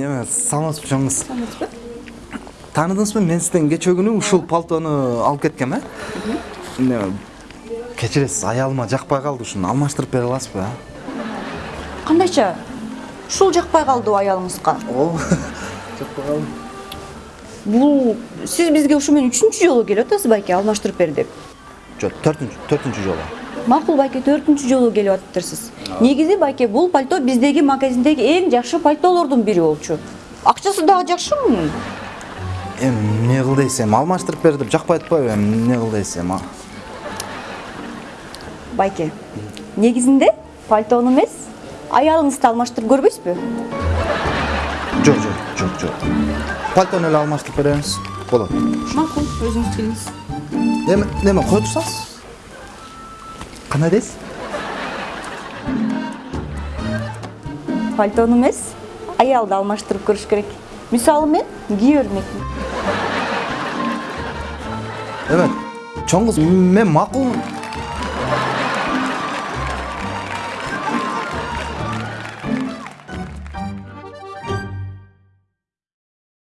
саламатсызбы чоң кыз саламатсызбы тааныдыңызбы мен сизден кечээ күнү ушул пальтону алып кеткем э кечиресиз аялыма жакпай калды ушуну алмаштырып бере аласызбы кандайча ушул жакпай калдыбы аялыңызга ооба жакпай калды бул сиз бизге ушу менен үчүнчү жолу келип атасыз байке алмаштырып бер деп жок төртүнчү төртүнчү жолу макул байке төртүнчү жолу келип атыптырсыз негизи байке бул пальто биздеги магазиндеги эң жакшы пальтолордун бири болчу акчасы дагы жакшы мунун эми эмне кыл дейсиз эми алмаштырып бер деп жакпай атпайбы эми эмне кыл дейсиз эми а? байке негизинде пальтону эмес аялыңызды алмаштырып көрбөйсүзбү жок жок жок жок пальтону эле алмаштырып беребиз болот макул өзүңүз келиңиз эми неме кое турсаңыз кандай дейсиз пальтону эмес аялды алмаштырып көрүш керек мисалы мен кие бермекмин эме чоң кыз мен макул